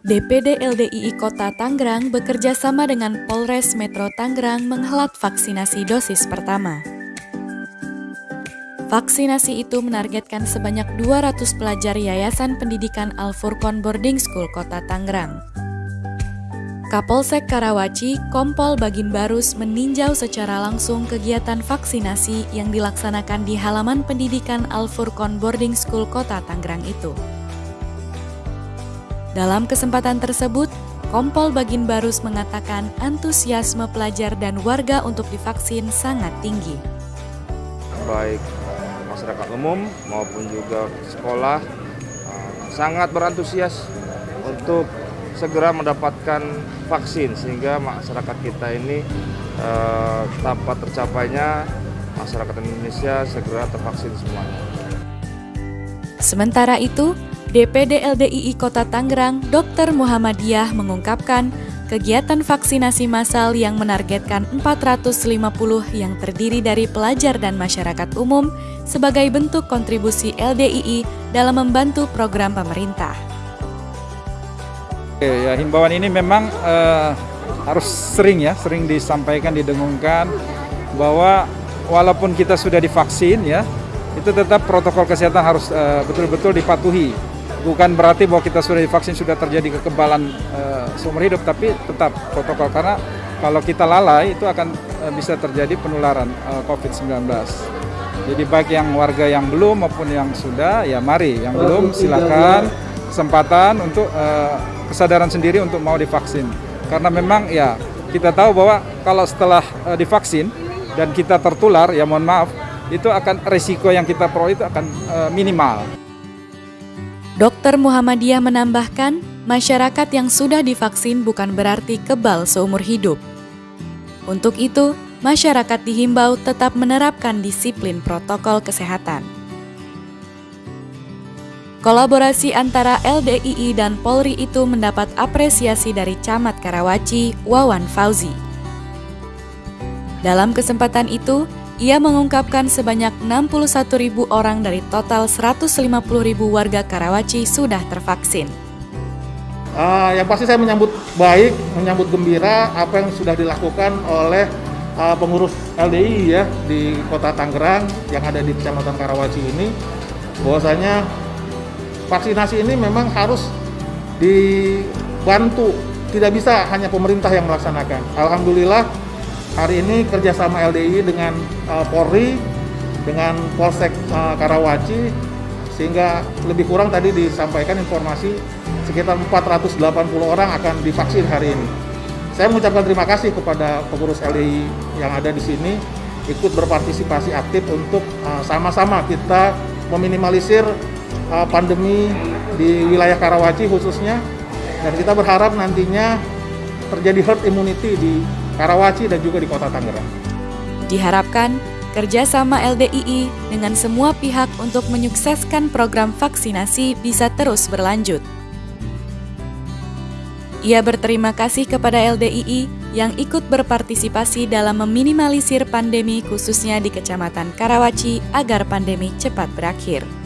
DPD LDII Kota Tangerang bekerja sama dengan Polres Metro Tangerang menghelat vaksinasi dosis pertama. Vaksinasi itu menargetkan sebanyak 200 pelajar Yayasan Pendidikan Al-Furqon Boarding School Kota Tangerang. Kapolsek Karawaci, Kompol Bagin Barus meninjau secara langsung kegiatan vaksinasi yang dilaksanakan di halaman pendidikan Al-Furqon Boarding School Kota Tangerang itu. Dalam kesempatan tersebut, Kompol Bagin Barus mengatakan antusiasme pelajar dan warga untuk divaksin sangat tinggi. Baik masyarakat umum maupun juga sekolah uh, sangat berantusias untuk segera mendapatkan vaksin sehingga masyarakat kita ini eh, tanpa tercapainya masyarakat Indonesia segera tervaksin semuanya. Sementara itu, DPD LDII Kota Tangerang, Dr. Muhammadiyah mengungkapkan kegiatan vaksinasi massal yang menargetkan 450 yang terdiri dari pelajar dan masyarakat umum sebagai bentuk kontribusi LDII dalam membantu program pemerintah. Ya, himbauan ini memang uh, harus sering ya, sering disampaikan, didengungkan bahwa walaupun kita sudah divaksin ya, itu tetap protokol kesehatan harus eh, betul-betul uh, dipatuhi. Bukan berarti bahwa kita sudah divaksin sudah terjadi kekebalan uh, seumur hidup, tapi tetap protokol karena kalau kita lalai itu akan uh, bisa terjadi penularan uh, COVID-19. Jadi baik yang warga yang belum maupun yang sudah, ya mari yang belum silakan kesempatan untuk uh, kesadaran sendiri untuk mau divaksin. Karena memang ya kita tahu bahwa kalau setelah uh, divaksin dan kita tertular, ya mohon maaf, itu akan risiko yang kita peroleh itu akan uh, minimal. Dokter Muhammadiyah menambahkan, masyarakat yang sudah divaksin bukan berarti kebal seumur hidup. Untuk itu, masyarakat dihimbau tetap menerapkan disiplin protokol kesehatan. Kolaborasi antara LDII dan Polri itu mendapat apresiasi dari Camat Karawaci, Wawan Fauzi. Dalam kesempatan itu, ia mengungkapkan sebanyak 61 ribu orang dari total 150 ribu warga Karawaci sudah tervaksin. Uh, yang pasti saya menyambut baik, menyambut gembira apa yang sudah dilakukan oleh uh, pengurus LDI ya di Kota Tangerang yang ada di Kecamatan Karawaci ini, bahwasanya vaksinasi ini memang harus dibantu, tidak bisa hanya pemerintah yang melaksanakan. Alhamdulillah hari ini kerjasama LDI dengan uh, Polri, dengan Polsek uh, Karawaci, sehingga lebih kurang tadi disampaikan informasi sekitar 480 orang akan divaksin hari ini. Saya mengucapkan terima kasih kepada pengurus LDI yang ada di sini ikut berpartisipasi aktif untuk uh, sama-sama uh, kita meminimalisir uh, pandemi di wilayah Karawaci khususnya dan kita berharap nantinya terjadi herd immunity di Karawaci dan juga di kota Tangerang. Diharapkan kerjasama LDII dengan semua pihak untuk menyukseskan program vaksinasi bisa terus berlanjut. Ia berterima kasih kepada LDII yang ikut berpartisipasi dalam meminimalisir pandemi khususnya di Kecamatan Karawaci agar pandemi cepat berakhir.